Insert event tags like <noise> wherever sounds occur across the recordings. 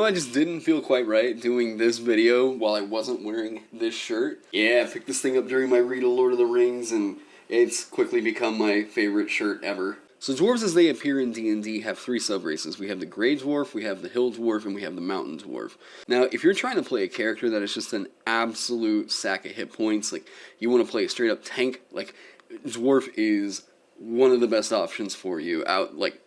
Know, I just didn't feel quite right doing this video while I wasn't wearing this shirt. Yeah, I picked this thing up during my read of Lord of the Rings, and it's quickly become my favorite shirt ever. So dwarves as they appear in D&D have three sub-races. We have the Grey Dwarf, we have the Hill Dwarf, and we have the Mountain Dwarf. Now, if you're trying to play a character that is just an absolute sack of hit points, like you want to play a straight up tank, like Dwarf is one of the best options for you out like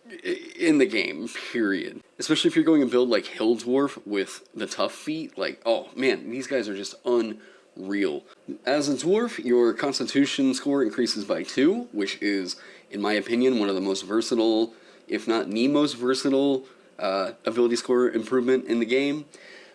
in the game period. Especially if you're going to build like hill dwarf with the tough feat like oh man these guys are just unreal. As a dwarf your constitution score increases by two which is in my opinion one of the most versatile if not the most versatile uh, ability score improvement in the game.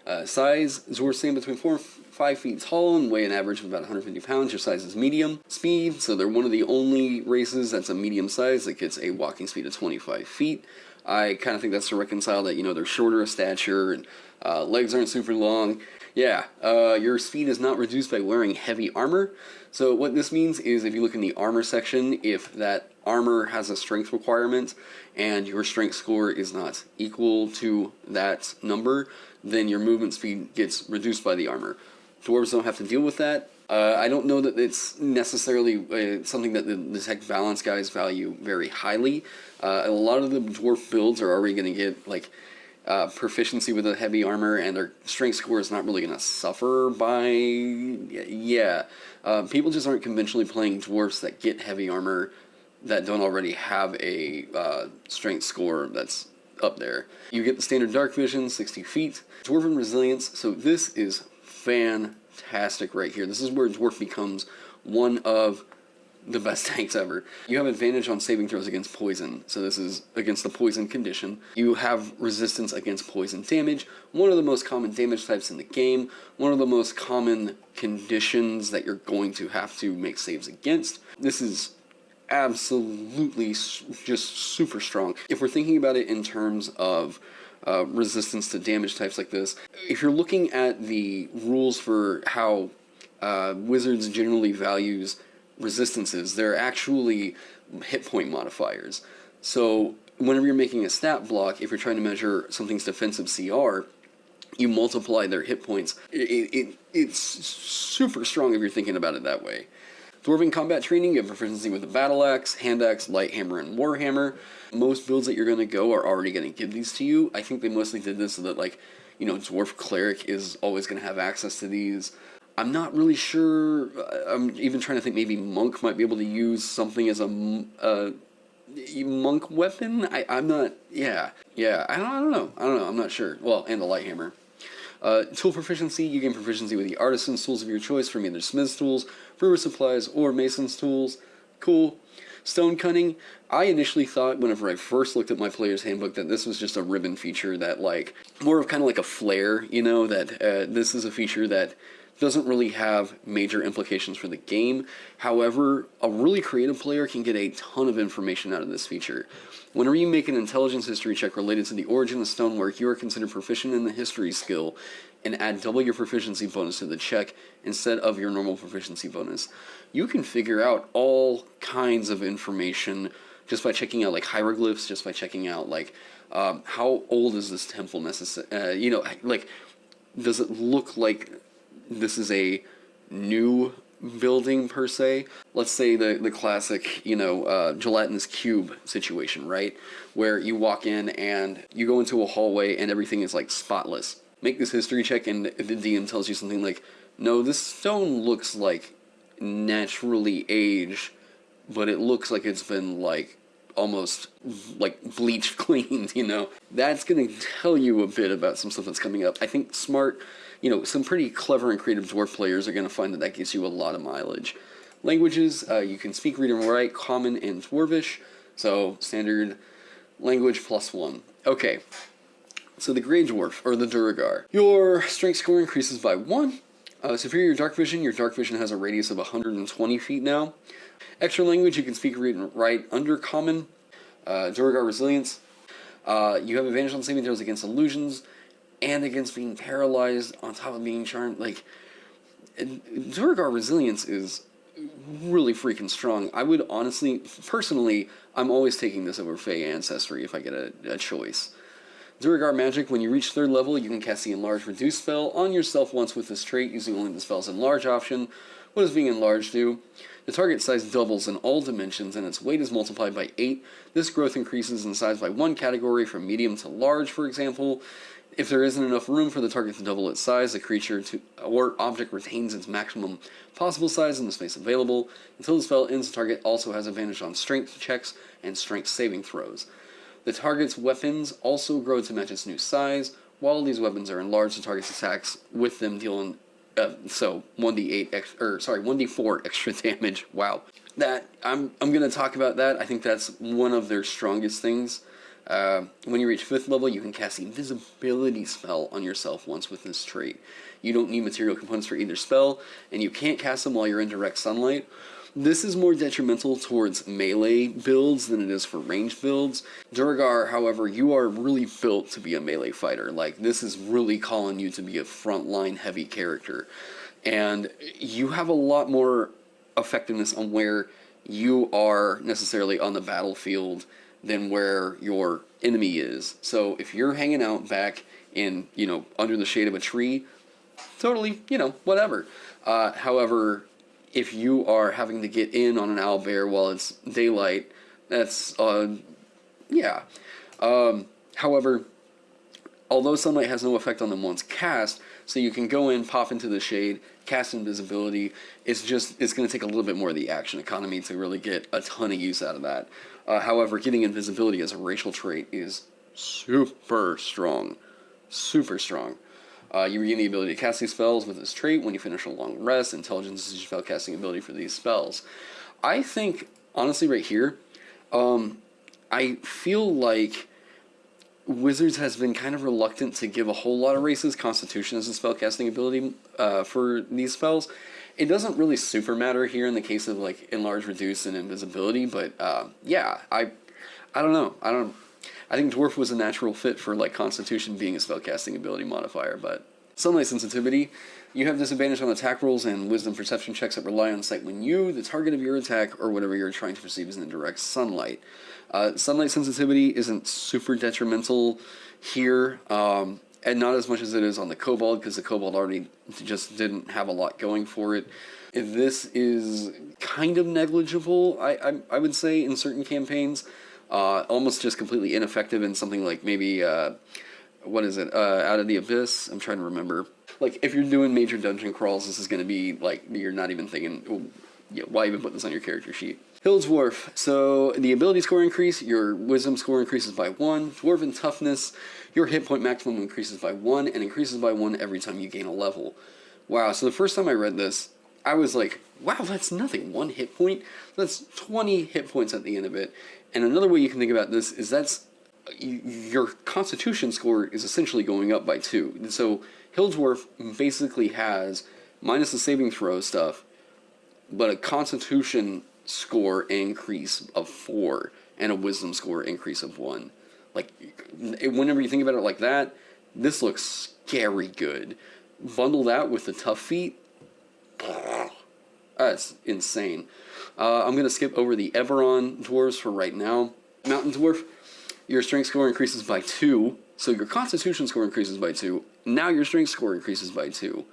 Uh, size dwarves stand between four 5 feet tall and weigh an average of about 150 pounds. Your size is medium. Speed, so they're one of the only races that's a medium size that gets a walking speed of 25 feet. I kind of think that's to reconcile that, you know, they're shorter of stature and uh, legs aren't super long. Yeah, uh, your speed is not reduced by wearing heavy armor. So what this means is if you look in the armor section, if that armor has a strength requirement and your strength score is not equal to that number, then your movement speed gets reduced by the armor. Dwarves don't have to deal with that. Uh, I don't know that it's necessarily uh, something that the, the, tech balance guys value very highly. Uh, a lot of the dwarf builds are already going to get like uh, proficiency with the heavy armor, and their strength score is not really going to suffer by yeah. Uh, people just aren't conventionally playing dwarfs that get heavy armor that don't already have a uh, strength score that's up there. You get the standard dark vision, 60 feet, dwarven resilience. So this is fantastic right here. This is where Dwarf becomes one of the best <laughs> tanks ever. You have advantage on saving throws against poison, so this is against the poison condition. You have resistance against poison damage, one of the most common damage types in the game, one of the most common conditions that you're going to have to make saves against. This is absolutely just super strong. If we're thinking about it in terms of uh, resistance to damage types like this. If you're looking at the rules for how uh, Wizards generally values resistances, they're actually hit point modifiers. So whenever you're making a stat block, if you're trying to measure something's defensive CR, you multiply their hit points. It, it, it's super strong if you're thinking about it that way. Dwarven combat training, you have proficiency with the battle axe, hand axe, light hammer, and warhammer. Most builds that you're going to go are already going to give these to you. I think they mostly did this so that, like, you know, dwarf cleric is always going to have access to these. I'm not really sure. Uh, I'm even trying to think maybe monk might be able to use something as a, a monk weapon. I, I'm not. Yeah, yeah. I don't, I don't know. I don't know. I'm not sure. Well, and the light hammer. Uh, tool proficiency, you gain proficiency with the artisan's tools of your choice from either smith's tools, brewer supplies, or mason's tools. Cool. Stone cutting, I initially thought whenever I first looked at my player's handbook that this was just a ribbon feature that like, more of kind of like a flair, you know, that uh, this is a feature that doesn't really have major implications for the game. However, a really creative player can get a ton of information out of this feature. Whenever you make an intelligence history check related to the origin of stonework, you are considered proficient in the history skill and add double your proficiency bonus to the check instead of your normal proficiency bonus. You can figure out all kinds of information just by checking out like hieroglyphs, just by checking out like um, how old is this temple necessary, uh, you know, like does it look like this is a new building per se. Let's say the, the classic, you know, uh, gelatinous cube situation, right? Where you walk in and you go into a hallway and everything is like spotless. Make this history check and the DM tells you something like, no, this stone looks like naturally aged, but it looks like it's been like almost like bleach <laughs> cleaned, you know? That's gonna tell you a bit about some stuff that's coming up. I think smart you know, some pretty clever and creative dwarf players are going to find that that gives you a lot of mileage. Languages, uh, you can speak, read, and write Common and Dwarvish, so standard language plus one. Okay, so the Grey Dwarf, or the Duergar. Your strength score increases by one. Uh, superior Dark Vision, your Dark Vision has a radius of 120 feet now. Extra language, you can speak, read, and write Undercommon. Uh, Duergar Resilience, uh, you have advantage on saving throws against illusions and against being paralyzed on top of being charmed. Like, Duergar resilience is really freaking strong. I would honestly, personally, I'm always taking this over Fey Ancestry if I get a, a choice. Duergar Magic, when you reach third level, you can cast the Enlarge Reduce spell on yourself once with this trait using only the spell's Enlarge option. What does being enlarged do? The target size doubles in all dimensions and its weight is multiplied by 8. This growth increases in size by one category from medium to large, for example. If there isn't enough room for the target to double its size, the creature to, or object retains its maximum possible size in the space available. Until the spell ends, the target also has advantage on strength checks and strength saving throws. The target's weapons also grow to match its new size. While these weapons are enlarged, the target's attacks with them deal uh, so 1d8 ex- or sorry 1d4 <laughs> extra damage. Wow, that I'm I'm gonna talk about that. I think that's one of their strongest things. Uh, when you reach fifth level, you can cast the invisibility spell on yourself once with this trait. You don't need material components for either spell, and you can't cast them while you're in direct sunlight. This is more detrimental towards melee builds than it is for range builds. Duergar, however, you are really built to be a melee fighter. Like, this is really calling you to be a frontline heavy character. And you have a lot more effectiveness on where you are necessarily on the battlefield than where your enemy is. So if you're hanging out back in, you know, under the shade of a tree, totally, you know, whatever. Uh, however, if you are having to get in on an owlbear while it's daylight, that's uh, yeah. Um, however, although sunlight has no effect on them once cast, so you can go in, pop into the shade, cast invisibility. It's just it's going to take a little bit more of the action economy to really get a ton of use out of that. Uh, however, getting invisibility as a racial trait is super strong, super strong. Uh, you regain the ability to cast these spells with this trait when you finish a long rest. Intelligence is your spellcasting ability for these spells. I think, honestly, right here, um, I feel like Wizards has been kind of reluctant to give a whole lot of races Constitution as a spellcasting ability uh, for these spells. It doesn't really super matter here in the case of like enlarge, reduce, and invisibility, but uh, yeah, I, I don't know. I don't. I think Dwarf was a natural fit for like Constitution being a spellcasting ability modifier, but Sunlight Sensitivity, you have disadvantage on attack rolls and Wisdom Perception checks that rely on sight when you, the target of your attack, or whatever you're trying to perceive is in direct sunlight. Uh, sunlight Sensitivity isn't super detrimental here, um, and not as much as it is on the Kobold, because the Kobold already just didn't have a lot going for it. This is kind of negligible, I, I, I would say, in certain campaigns uh, almost just completely ineffective in something like maybe uh, what is it? Uh, Out of the Abyss. I'm trying to remember. Like if you're doing major dungeon crawls, this is going to be like you're not even thinking. Yeah, why even put this on your character sheet? Hill's Dwarf. So the ability score increase, your wisdom score increases by one. Dwarven toughness, your hit point maximum increases by one and increases by one every time you gain a level. Wow. So the first time I read this, I was like, wow, that's nothing. One hit point? That's 20 hit points at the end of it. And another way you can think about this is that's your constitution score is essentially going up by two. So Hilldwarf basically has, minus the saving throw stuff, but a constitution score increase of four and a wisdom score increase of one. Like, whenever you think about it like that, this looks scary good. Bundle that with the tough feat, that's insane. Uh, I'm going to skip over the Eberron dwarves for right now. Mountain dwarf, your strength score increases by 2, so your constitution score increases by 2. Now your strength score increases by 2.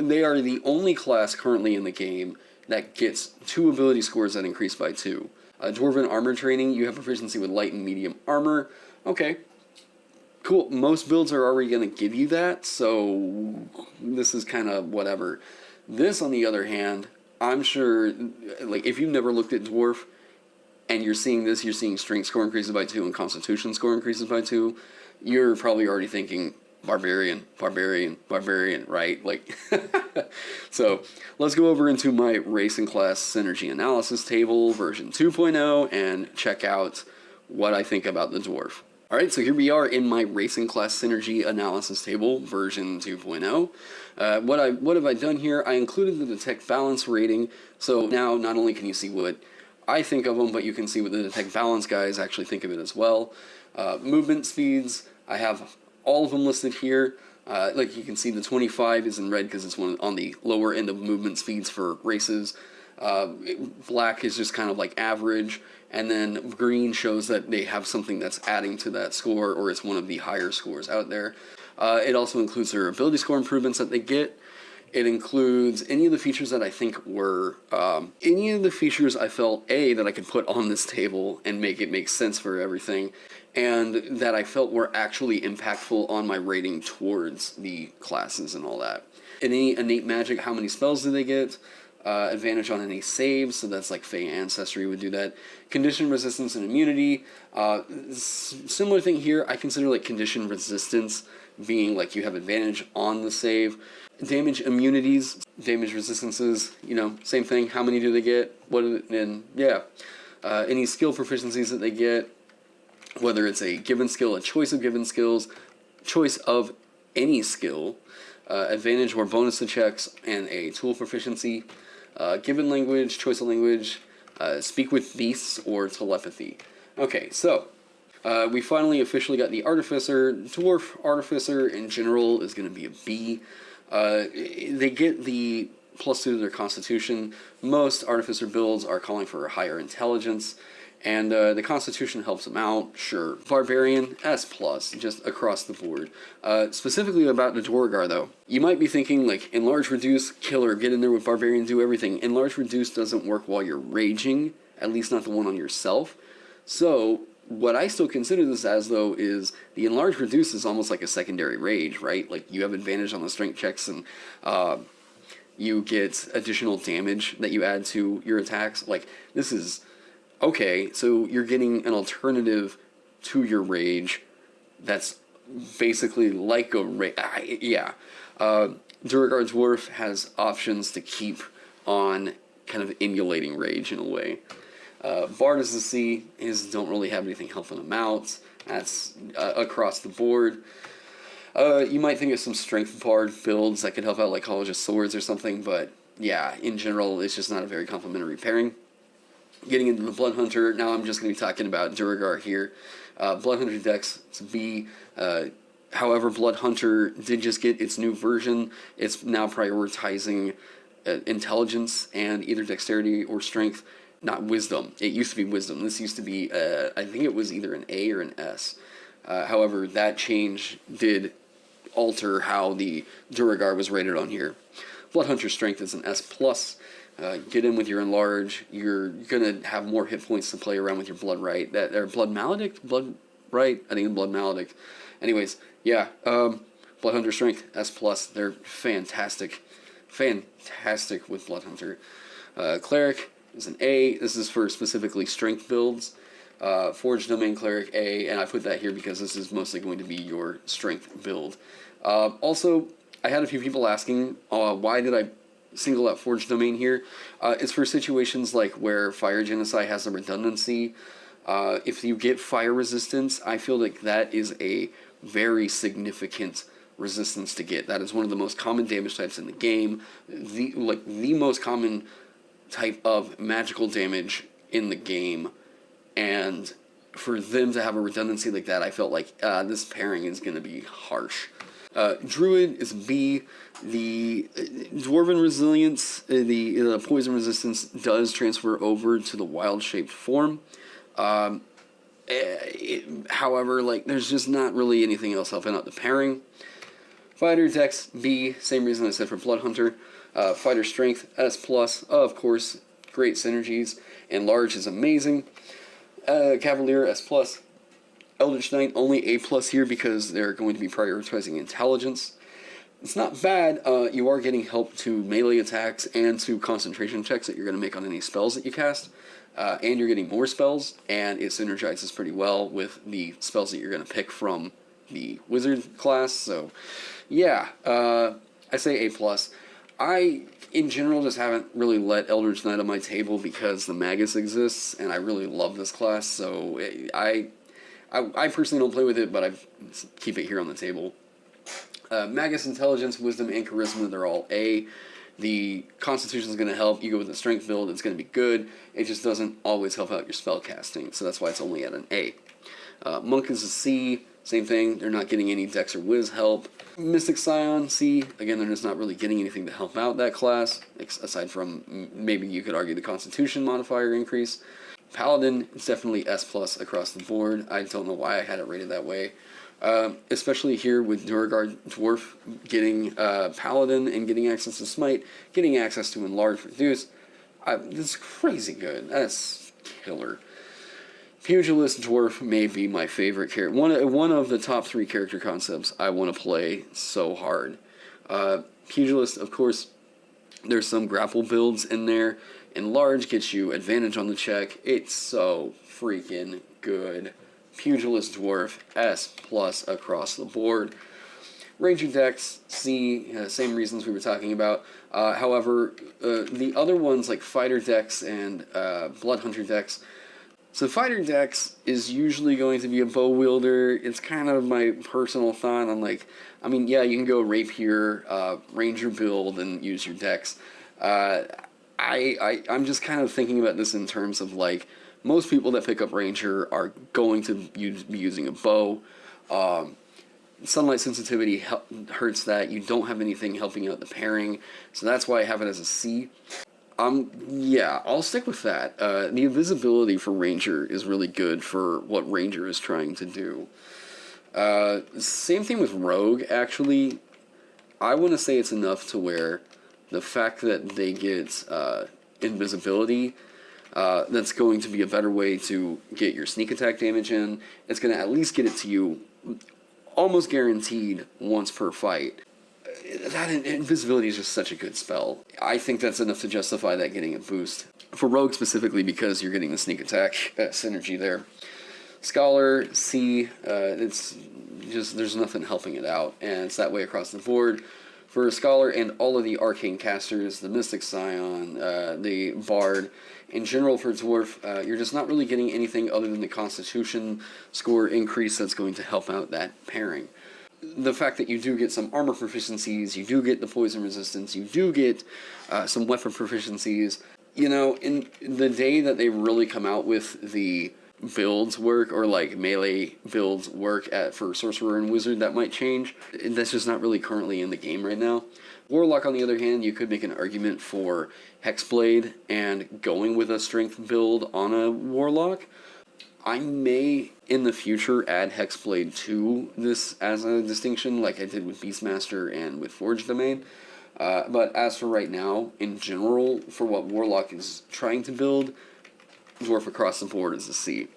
They are the only class currently in the game that gets two ability scores that increase by 2. Uh, Dwarven armor training, you have proficiency with light and medium armor. Okay, cool. Most builds are already going to give you that, so this is kind of whatever. This, on the other hand, I'm sure, like, if you've never looked at Dwarf and you're seeing this, you're seeing strength score increases by two and constitution score increases by two, you're probably already thinking barbarian, barbarian, barbarian, right? Like, <laughs> so let's go over into my race and class synergy analysis table version 2.0 and check out what I think about the dwarf. All right, so here we are in my racing class synergy analysis table version 2.0. Uh, what I what have I done here? I included the detect balance rating, so now not only can you see what I think of them, but you can see what the detect balance guys actually think of it as well. Uh, movement speeds, I have all of them listed here. Uh, like you can see, the 25 is in red because it's one on the lower end of movement speeds for races. Uh, black is just kind of like average, and then green shows that they have something that's adding to that score, or it's one of the higher scores out there. Uh, it also includes their ability score improvements that they get. It includes any of the features that I think were um, any of the features I felt a that I could put on this table and make it make sense for everything, and that I felt were actually impactful on my rating towards the classes and all that. Any innate magic, how many spells do they get? Uh, advantage on any saves, so that's like Fey Ancestry would do that. Condition resistance and immunity. Uh, similar thing here, I consider like condition resistance being like you have advantage on the save. Damage immunities, damage resistances, you know, same thing. How many do they get? What and yeah, uh, any skill proficiencies that they get, whether it's a given skill, a choice of given skills, choice of any skill, uh, advantage or bonus to checks, and a tool proficiency. Uh, given language, choice of language, uh, speak with beasts, or telepathy. Okay, so uh, we finally officially got the Artificer. Dwarf Artificer in general is going to be a B. Uh, they get the plus two to their Constitution. Most Artificer builds are calling for higher intelligence and uh, the Constitution helps them out, sure. Barbarian, S+, plus, just across the board. Uh, specifically about the Duergar, though. You might be thinking, like, enlarge, reduce, killer, get in there with Barbarian, do everything. Enlarge, reduce doesn't work while you're raging, at least not the one on yourself. So, what I still consider this as, though, is the enlarge, reduce is almost like a secondary rage, right? Like, you have advantage on the strength checks and, uh, you get additional damage that you add to your attacks. Like, this is okay, so you're getting an alternative to your rage that's basically like a rage. Yeah. Uh, Duergar Dwarf has options to keep on kind of emulating rage in a way. Uh, Bard as the Sea is don't really have anything helping them out. That's uh, across the board. Uh, you might think of some strength bard builds that could help out like College of Swords or something, but yeah, in general, it's just not a very complementary pairing getting into the Blood Hunter, now I'm just going to be talking about Duergar here. Uh, Blood Hunter Dex, it's B. Uh, however, Blood Hunter did just get its new version. It's now prioritizing uh, intelligence and either dexterity or strength, not wisdom. It used to be wisdom. This used to be, uh, I think it was either an A or an S. Uh, however, that change did alter how the Duergar was rated on here. Blood Hunter Strength is an S+. plus. Uh, get in with your enlarge. You're gonna have more hit points to play around with your blood rite. That or blood maledict, blood rite. I think blood maledict. Anyways, yeah. Um, blood hunter strength S plus. They're fantastic, fantastic with blood hunter. Uh, cleric is an A. This is for specifically strength builds. Uh, Forge Domain Cleric A, and I put that here because this is mostly going to be your strength build. Uh, also, I had a few people asking, uh, why did I single out Forge Domain here. Uh, it's for situations like where Fire Genasi has a redundancy. Uh, if you get fire resistance, I feel like that is a very significant resistance to get. That is one of the most common damage types in the game. The like the most common type of magical damage in the game, and for them to have a redundancy like that, I felt like uh, this pairing is going to be harsh. Uh, Druid is B. The uh, Dwarven Resilience, uh, the uh, Poison Resistance does transfer over to the wild shaped form. Um, it, however, like there's just not really anything else helping out the pairing. Fighter Dex B, same reason I said for Blood Hunter. Uh, fighter Strength S plus, of course, great synergies. Enlarge is amazing. Uh, Cavalier S plus, Eldritch Knight only A plus here because they're going to be prioritizing intelligence. It's not bad. Uh, you are getting help to melee attacks and to concentration checks that you're going to make on any spells that you cast. Uh, and you're getting more spells, and it synergizes pretty well with the spells that you're going to pick from the wizard class. So, yeah, uh, I say A plus. I, in general, just haven't really let Eldritch Knight on my table because the Magus exists, and I really love this class. So I I, I personally don't play with it, but I keep it here on the table. Uh, Magus Intelligence, Wisdom, and Charisma, they're all A. The Constitution is going to help. You go with the Strength build, it's going to be good. It just doesn't always help out your spell casting, so that's why it's only at an A. Uh, Monk is a C. same thing, they're not getting any Dex or Wiz help. Mystic Scion, C, again, they're just not really getting anything to help out that class, aside from maybe you could argue the Constitution modifier increase. Paladin is definitely S plus across the board. I don't know why I had it rated that way. Uh, especially here with Duergar Dwarf getting uh, Paladin and getting access to Smite, getting access to Enlarge Reduce. I, this is crazy good. That's killer. Pugilist Dwarf may be my favorite character. One, one of the top three character concepts I want to play so hard. Uh, Pugilist, of course, there's some grapple builds in there. Enlarge gets you advantage on the check. It's so freaking good. Pugilist Dwarf, S plus across the board. Ranger Dex, C, uh, same reasons we were talking about. Uh, however, uh, the other ones like Fighter Dex and uh, Blood Hunter Dex, so Fighter Dex is usually going to be a bow wielder. It's kind of my personal thought on like, I mean, yeah, you can go Rapier, uh, Ranger build and use your Dex. Uh, I, I, I'm just kind of thinking about this in terms of like, most people that pick up Ranger are going to use, be using a bow. Um, sunlight sensitivity hurts that. You don't have anything helping out the pairing, so that's why I have it as a C. Um, yeah, I'll stick with that. Uh, the invisibility for Ranger is really good for what Ranger is trying to do. Uh, same thing with Rogue, actually. I want to say it's enough to where the fact that they get uh, invisibility uh, that's going to be a better way to get your sneak attack damage in. It's going to at least get it to you almost guaranteed once per fight. That invisibility is just such a good spell. I think that's enough to justify that getting a boost. For Rogue specifically, because you're getting the sneak attack uh, synergy there. Scholar, C, uh, it's just, there's nothing helping it out, and it's that way across the board for a Scholar and all of the Arcane casters, the Mystic Scion, uh, the Bard, in general for Dwarf, uh, you're just not really getting anything other than the Constitution score increase that's going to help out that pairing. The fact that you do get some armor proficiencies, you do get the poison resistance, you do get uh, some weapon proficiencies. You know, in the day that they really come out with the builds work or like melee builds work at for sorcerer and wizard that might change. That's just not really currently in the game right now. Warlock on the other hand you could make an argument for hexblade and going with a strength build on a warlock. I may in the future add hexblade to this as a distinction like i did with beastmaster and with forge domain. Uh, but as for right now in general for what warlock is trying to build dwarf across the board is a C.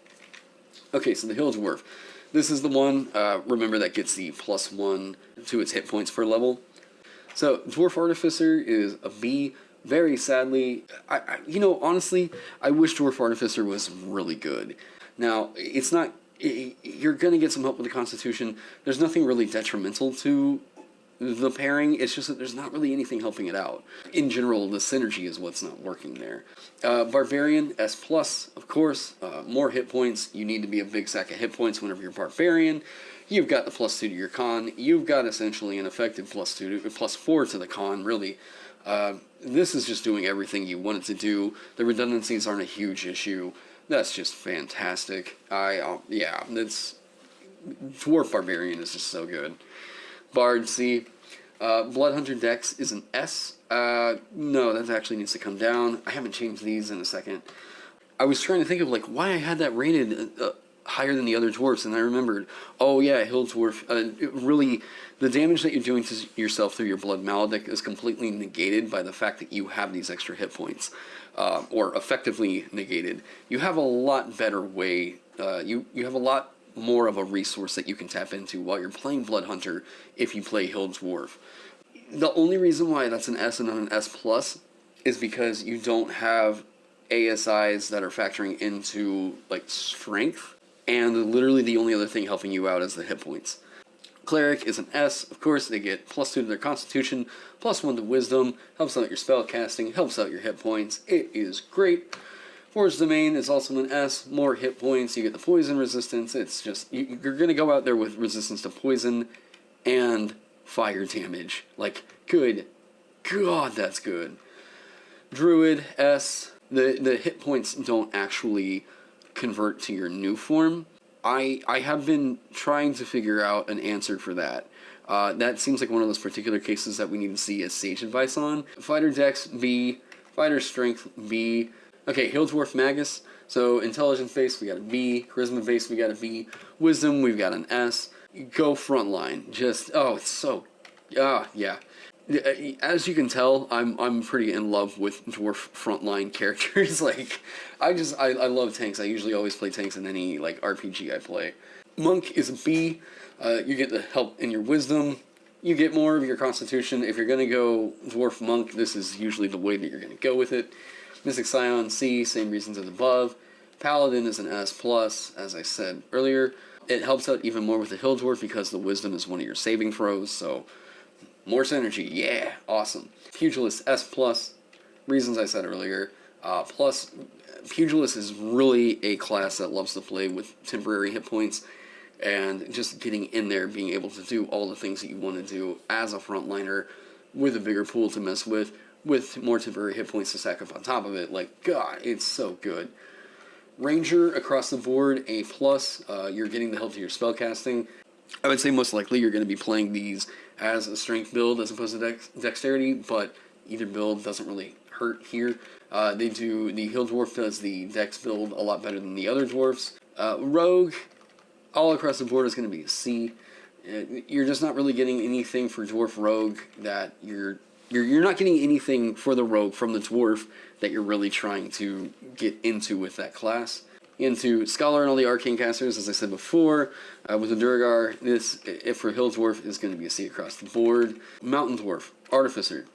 Okay, so the Hill Dwarf. This is the one, uh, remember, that gets the plus one to its hit points per level. So, Dwarf Artificer is a B. Very sadly, I, I, you know, honestly, I wish Dwarf Artificer was really good. Now, it's not, it, you're going to get some help with the Constitution. There's nothing really detrimental to the pairing. It's just that there's not really anything helping it out. In general, the synergy is what's not working there. Uh, Barbarian, S+, plus, of course. Uh, more hit points. You need to be a big sack of hit points whenever you're Barbarian. You've got the plus 2 to your con. You've got essentially an effective plus 2 to, plus 4 to the con, really. Uh, this is just doing everything you want it to do. The redundancies aren't a huge issue. That's just fantastic. I, uh, yeah, that's... Dwarf Barbarian is just so good. Bard C. Uh, Bloodhunter Dex is an S. Uh, no, that actually needs to come down. I haven't changed these in a second. I was trying to think of like why I had that rated uh, higher than the other dwarfs, and I remembered, oh yeah, Hill Dwarf. Uh, really, the damage that you're doing to yourself through your Blood Maledict is completely negated by the fact that you have these extra hit points, uh, or effectively negated. You have a lot better way. Uh, you you have a lot more of a resource that you can tap into while you're playing Blood Hunter if you play Hill Dwarf. The only reason why that's an S and not an S plus is because you don't have ASIs that are factoring into like strength, and literally the only other thing helping you out is the hit points. Cleric is an S, of course, they get plus 2 to their constitution, plus 1 to wisdom, helps out your spell casting, helps out your hit points. It is great. Forge Domain is also an S, more hit points, you get the poison resistance, it's just, you, are going to go out there with resistance to poison and fire damage. Like, good god, that's good. Druid, S, the, the hit points don't actually convert to your new form. I I have been trying to figure out an answer for that. Uh, that seems like one of those particular cases that we need to see a sage advice on. Fighter Dex B, Fighter Strength B. Okay, Hill Dwarf Magus. So intelligence base we got a B, charisma base we got a B, wisdom we've got an S. Go frontline. Just oh, it's so ah yeah. As you can tell, I'm I'm pretty in love with dwarf frontline <laughs> characters. <laughs> like, I just I, I love tanks. I usually always play tanks in any like RPG I play. Monk is a B. Uh, you get the help in your wisdom. You get more of your constitution. If you're gonna go dwarf monk, this is usually the way that you're gonna go with it. Mystic Scion C, same reasons as above. Paladin is an S plus, as I said earlier. It helps out even more with the Hill Dwarf because the wisdom is one of your saving throws, so more synergy, yeah, awesome. Pugilist S plus, reasons I said earlier. Uh, plus, Pugilist is really a class that loves to play with temporary hit points and just getting in there, being able to do all the things that you want to do as a frontliner with a bigger pool to mess with, with more temporary hit points to stack up on top of it. Like, God, it's so good. Ranger across the board, A plus. Uh, you're getting the help to your spellcasting. I would say most likely you're going to be playing these as a strength build as opposed to dex dexterity, but either build doesn't really hurt here. Uh, they do the Hill Dwarf does the dex build a lot better than the other dwarfs. Uh, Rogue, all across the board is going to be a C. Uh, you're just not really getting anything for Dwarf Rogue that you're you're you're not getting anything for the Rogue from the Dwarf that you're really trying to get into with that class into Scholar and all the Arcane casters, as I said before. Uh, with the Duergar, this, if for Hill Dwarf, is going to be a C across the board. Mountain Dwarf, Artificer.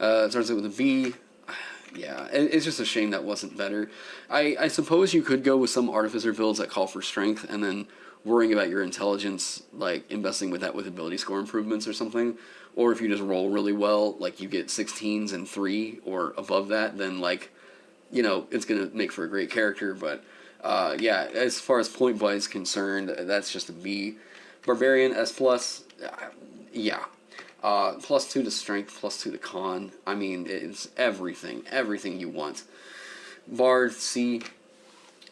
Uh, starts out with a B. <sighs> Yeah, it's just a shame that wasn't better. I, I suppose you could go with some Artificer builds that call for strength, and then worrying about your intelligence, like investing with that with ability score improvements or something. Or if you just roll really well, like you get 16s and 3 or above that, then like, you know, it's going to make for a great character, but uh, yeah, as far as point buy is concerned, that's just a B. Barbarian S plus, uh, yeah. Uh, plus two to strength, plus two to con. I mean, it's everything, everything you want. Bard C.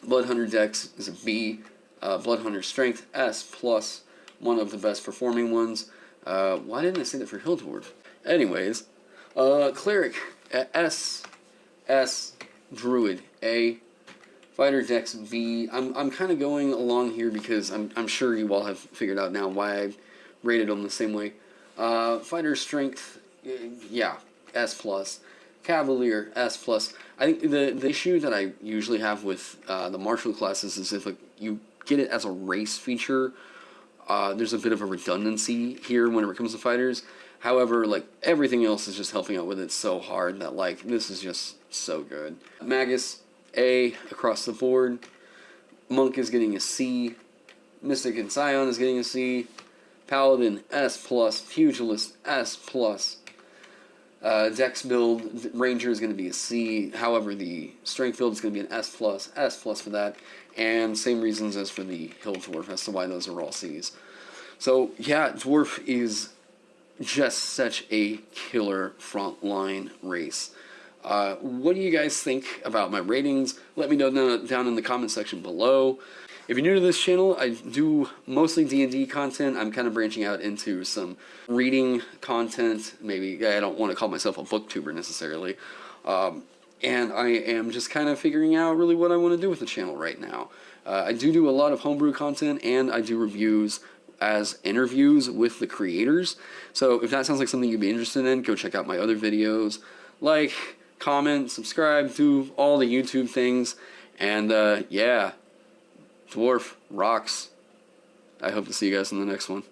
Bloodhunter Dex is a B. Uh, Bloodhunter Strength S plus, one of the best performing ones. Uh, why didn't I say that for Hill Dwarf? Anyways, uh, Cleric S S Druid A Fighter Dex V. I'm, I'm kind of going along here because I'm, I'm sure you all have figured out now why I rated them the same way. Uh, Fighter Strength, yeah, S+. plus. Cavalier, S+. plus. I think the, the issue that I usually have with uh, the martial classes is if like, you get it as a race feature, uh, there's a bit of a redundancy here when it comes to fighters. However, like everything else is just helping out with it so hard that like this is just so good. Magus, a across the board. Monk is getting a C. Mystic and Scion is getting a C. Paladin S plus. Pugilist S plus. Uh, Dex build Ranger is going to be a C. However, the Strength build is going to be an S plus. S plus for that, and same reasons as for the Hill Dwarf as to why those are all C's. So yeah, Dwarf is just such a killer frontline race. Uh, what do you guys think about my ratings? Let me know down in the comment section below. If you're new to this channel, I do mostly D&D content. I'm kind of branching out into some reading content. Maybe I don't want to call myself a booktuber necessarily. Um, and I am just kind of figuring out really what I want to do with the channel right now. Uh, I do do a lot of homebrew content and I do reviews as interviews with the creators. So if that sounds like something you'd be interested in, go check out my other videos. Like, comment, subscribe, do all the YouTube things. And uh, yeah, Dwarf rocks. I hope to see you guys in the next one.